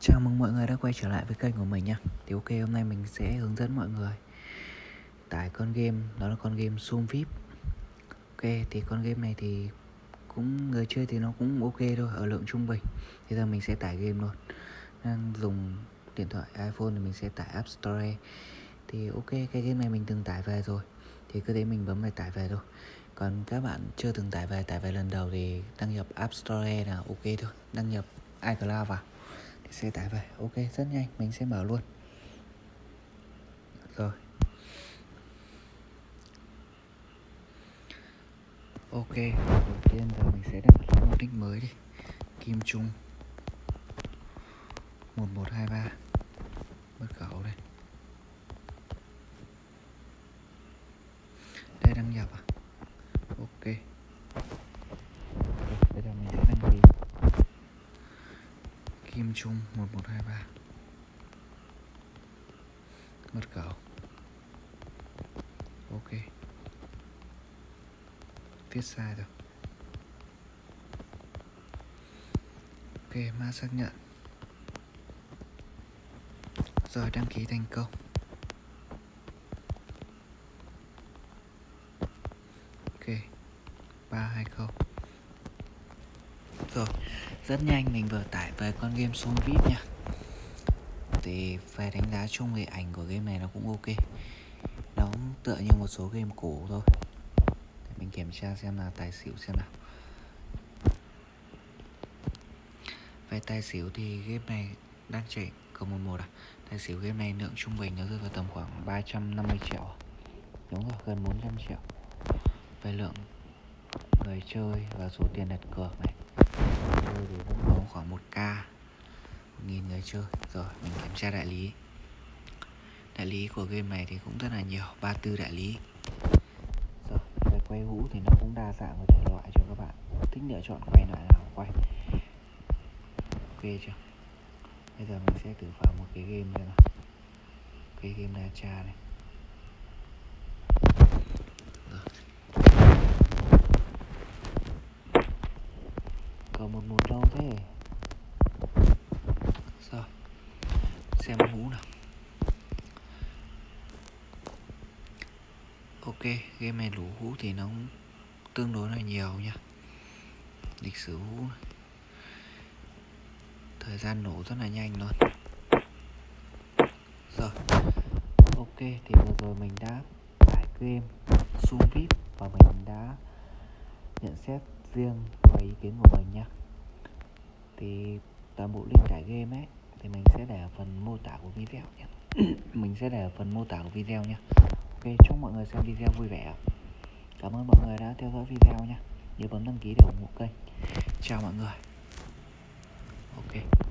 Chào mừng mọi người đã quay trở lại với kênh của mình nha Thì ok, hôm nay mình sẽ hướng dẫn mọi người Tải con game, Đó là con game Zoom VIP. Ok, thì con game này thì Cũng, người chơi thì nó cũng ok thôi, Ở lượng trung bình. Thì giờ mình sẽ tải game luôn. Đang dùng điện thoại iPhone thì mình sẽ tải App Store. Thì ok, cái game này mình từng tải về rồi. Thì cứ thế mình bấm về tải về thôi. Còn các bạn chưa từng tải về tải về lần đầu thì đăng nhập App Store là ok thôi. Đăng nhập iCloud vào sẽ tải về. Ok, rất nhanh. Mình sẽ mở luôn. Rồi. Ok, đầu tiên giờ mình sẽ đặt một nick mới đi. Kim trung 1123 mất khẩu đây. 5 chung 1123 Mật khẩu Ok. Viết sai rồi. Ok, ma xác nhận. Rồi đăng ký thành công. Ok. 320 rồi. Rất nhanh mình vừa tải về con game xuống vip nha. Thì về đánh giá chung thì ảnh của game này nó cũng ok. Nó cũng tựa như một số game cũ thôi. Để mình kiểm tra xem là tài xỉu xem nào. Về tài xỉu thì game này đang chạy cầu 11 à? Tài xỉu game này lượng trung bình nó rơi vào tầm khoảng 350 triệu à? đúng rồi, gần 400 triệu. Về lượng người chơi và số tiền đặt cược này chơi thì cũng có khoảng 1k 1.000 người chơi. Rồi, mình kiểm tra đại lý. Đại lý của game này thì cũng rất là nhiều. 34 đại lý. Rồi về quay hũ thì nó cũng đa dạng về thể loại cho các bạn. Thích lựa chọn quay loại nào quay. Ok chưa? Bây giờ mình sẽ thử vào một cái game đây nào. Cái game đa cha này cầu một một lâu thế rồi xem hú nào. Ok, game này lũ hú thì nó tương đối là nhiều nha. Lịch sử hũ thời gian nổ rất là nhanh luôn. Rồi, ok, thì vừa rồi mình đã tải game Zoom VIP và mình đã nhận xét riêng và ý kiến của mình nha. Thì toàn bộ link tải game ấy thì mình sẽ để ở phần mô tả của video nhé. Mình sẽ để ở phần mô tả của video nha ok, chúc mọi người xem video vui vẻ. Cảm ơn mọi người đã theo dõi video nha nhớ bấm đăng ký để ủng hộ kênh. Chào mọi người. Ok.